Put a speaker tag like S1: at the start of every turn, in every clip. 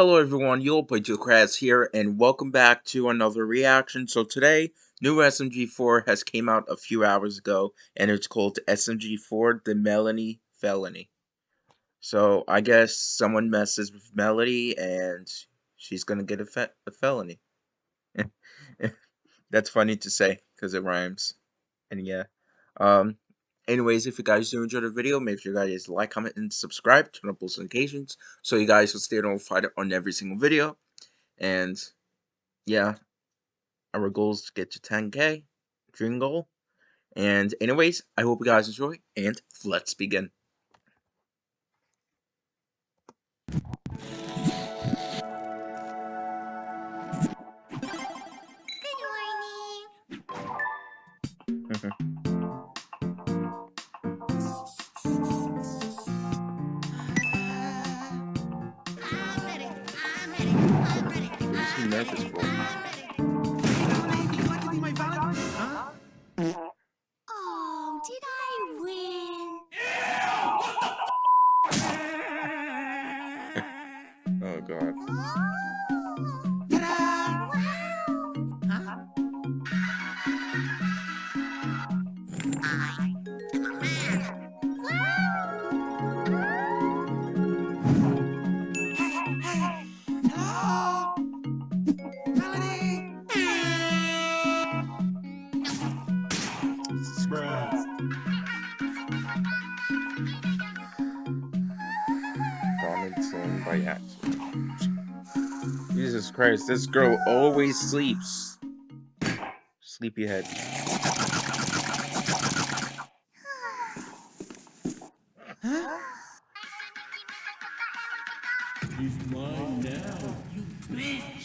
S1: Hello everyone, You'll Play Kraz here, and welcome back to another reaction. So today, new SMG4 has came out a few hours ago, and it's called SMG4 The Melony Felony. So I guess someone messes with Melody, and she's gonna get a, fe a felony. That's funny to say, because it rhymes. And yeah. Um, Anyways, if you guys do enjoy the video, make sure you guys like, comment, and subscribe. Turn on post notifications so you guys will stay notified on every single video. And yeah, our goal is to get to 10k, dream goal. And anyways, I hope you guys enjoy, and let's begin. Nervous for? Christ, this girl always sleeps. Sleepyhead.
S2: Huh? He's mine now, you bitch!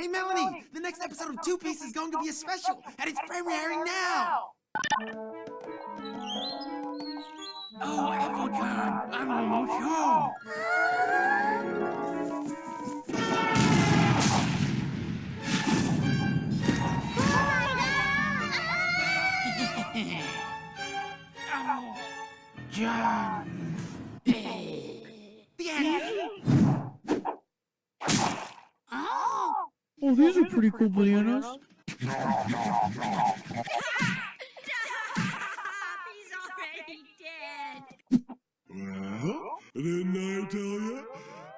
S3: Hey, Melony, the next episode of Two Piece is going to be a special, and it's premiering now! Oh, Appleton, I'm almost home! oh, John! the end!
S2: Oh, these are pretty cool bananas.
S4: He's already dead.
S5: Well, didn't I tell you?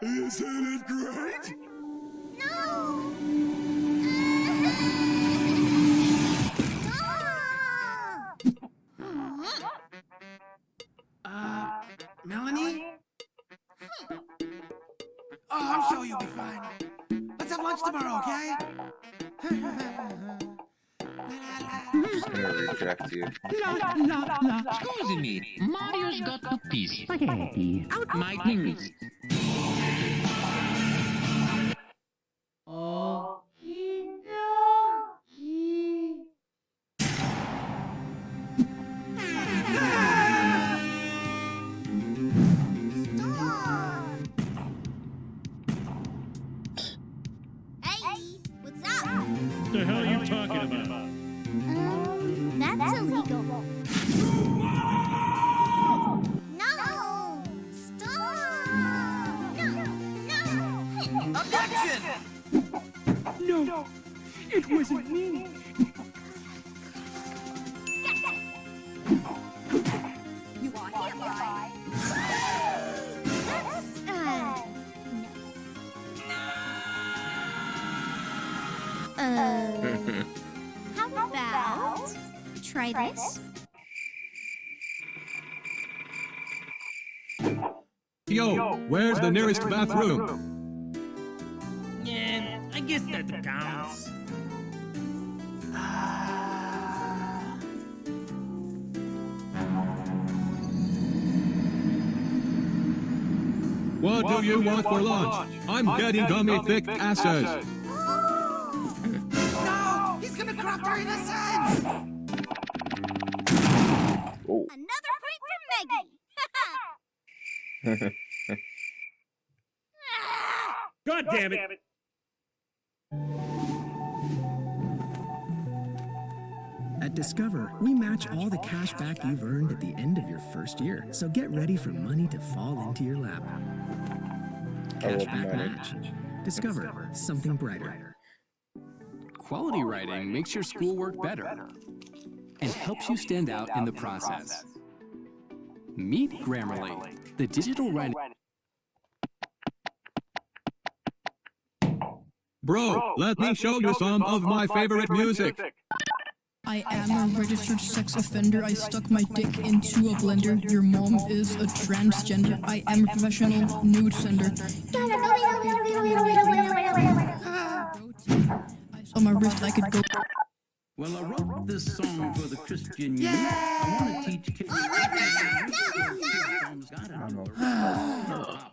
S5: Isn't it great?
S3: Have lunch tomorrow, okay?
S1: Just gonna reject you.
S6: La, la, la. Excuse me, Mario's got two pieces. Spaghetti. Out my things.
S4: No! Stop! No! No!
S3: Objection!
S2: No, it wasn't me.
S4: You are hereby Uh, how about try this?
S5: Yo, where's the nearest bathroom?
S3: Yeah, I guess that counts.
S5: What do you want for lunch? I'm getting gummy thick asses. asses.
S3: no, he's gonna during the
S4: Oh. Another point for Meggy.
S2: God damn it!
S7: At Discover, we match all the cash back you've earned at the end of your first year. So get ready for money to fall into your lap.
S1: love
S7: Cashback match. Discover something brighter.
S8: Quality writing makes your schoolwork better and helps you stand out in the process. Meet Grammarly, the digital writing.
S2: Bro, let me show you some of my favorite music.
S9: I am a registered sex offender. I stuck my dick into a blender. Your mom is a transgender. I am a professional nude sender. I saw my wrist, I could go.
S10: Well, I wrote this song for the Christian youth. I want to teach kids. Oh, songs got it on the hip-hop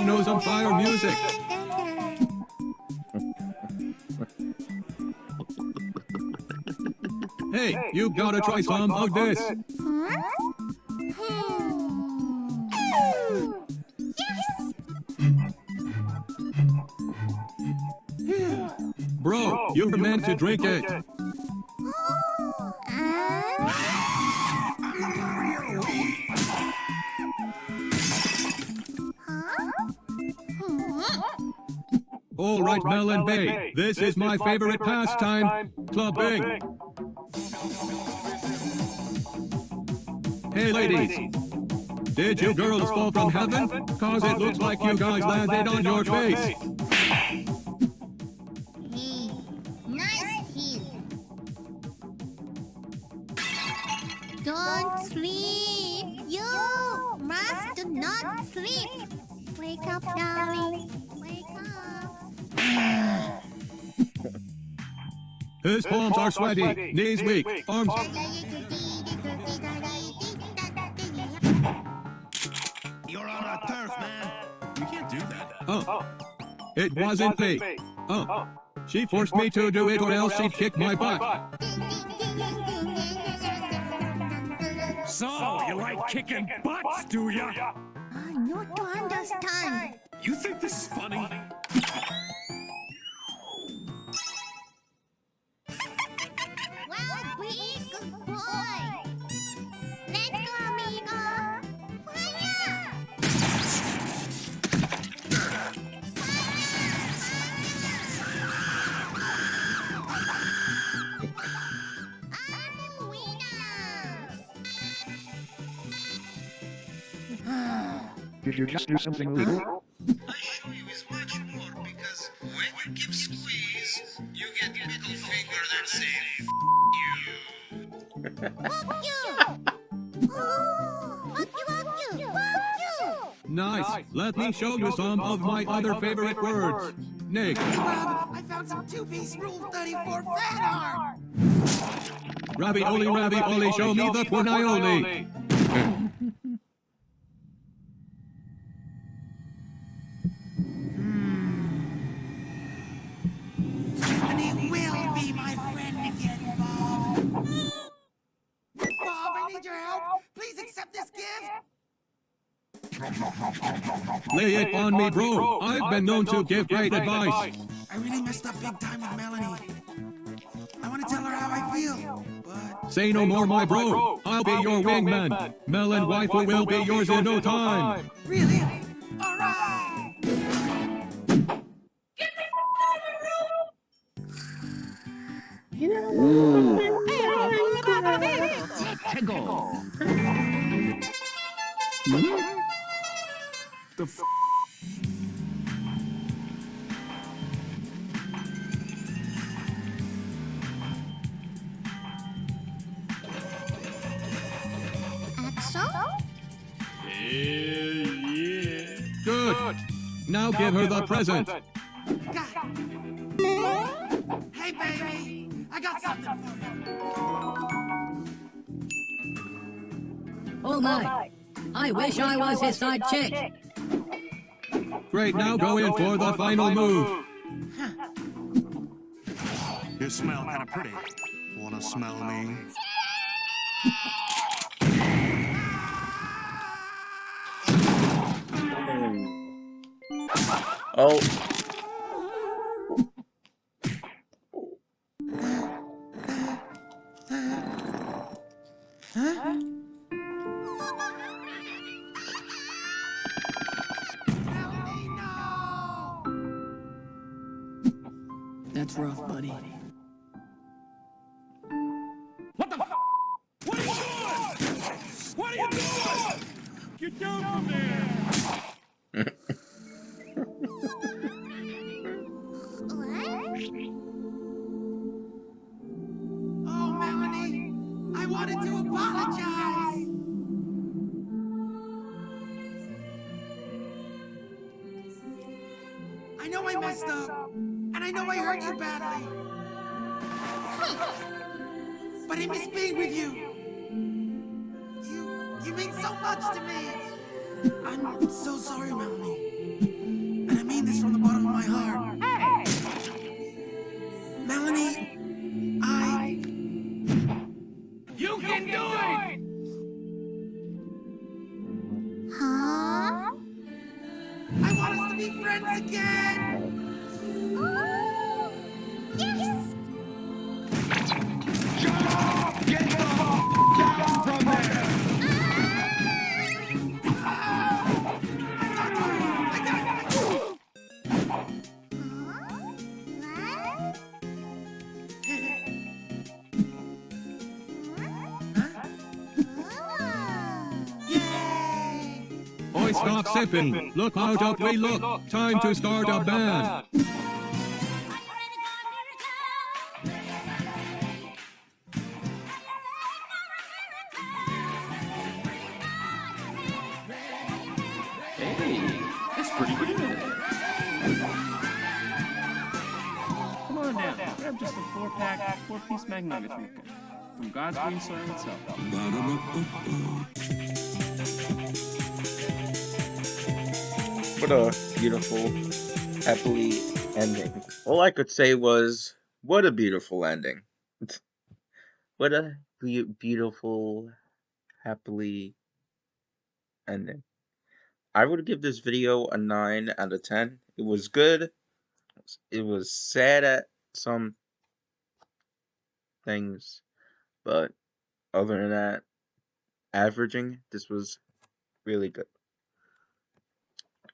S2: bro, you know some fire music. Hey, you gotta try some of this. Bro, you were meant to drink it. All right, Melon Bay, this is my favorite pastime, clubbing. Hey, ladies. Did you girls fall from heaven? Cause it looks like you guys landed on your face.
S4: Nice
S2: His palms are sweaty, knees weak, arms...
S10: You're on our turf, man. You can't do that.
S2: Oh. oh. It wasn't me. Oh. oh. She forced me to do it or else she'd kick my butt.
S4: So,
S2: you like kicking butts, do ya?
S4: I not to understand.
S2: You think this is funny?
S6: Did you just do something legal?
S3: is much more because when you give squeeze, you get middle finger that say
S4: Fuck you! Ooh, fuck you, fuck you, fuck you!
S2: Nice. Let me show you some of my other favorite words. Nick,
S3: Rob, I found some two-piece Rule 34 fan art!
S2: ravioli, ravioli, show me the pornioli. Lay on me, bro. I've been known to give great advice.
S3: I really messed up big time with Melony. I want to tell her how I feel, but
S2: Say no more, my bro. I'll be your wingman. Mel and waifu will be yours in no time.
S3: really, all right.
S6: To go.
S8: The f-
S2: give her the present.
S3: Got. Hey, baby, I got something for you.
S11: Oh my! I wish I was his side chick.
S2: Great, now go in for the final move.
S5: You smell kind of pretty. Wanna smell me?
S1: Oh.
S3: Huh?
S7: That's rough, buddy.
S2: What the f- What are you doing? What are you doing? Get down from there!
S3: But I miss being with you. You, you mean so much to me. I'm so sorry, Melony. And I mean this from the bottom of my heart. Melony, I.
S2: You can do it!
S4: Huh?
S3: I want us to be friends again!
S2: Oi, stop sipping. Look out, up we look. Time to start a band.
S8: Hey, that's pretty good.
S12: Come on down. Grab just a four pack, four piece McNuggets real. From God's green soil itself.
S1: What a beautiful, happily ending. All I could say was, what a beautiful ending. what a be- beautiful, happily ending. I would give this video a 9 out of 10. It was good. It was sad at some things, but other than that, averaging, this was really good.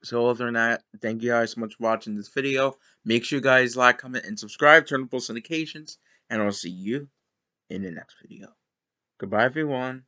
S1: So other than that, thank you guys so much for watching this video. Make sure you guys like, comment, and subscribe. Turn on post notifications. And I'll see you in the next video. Goodbye, everyone.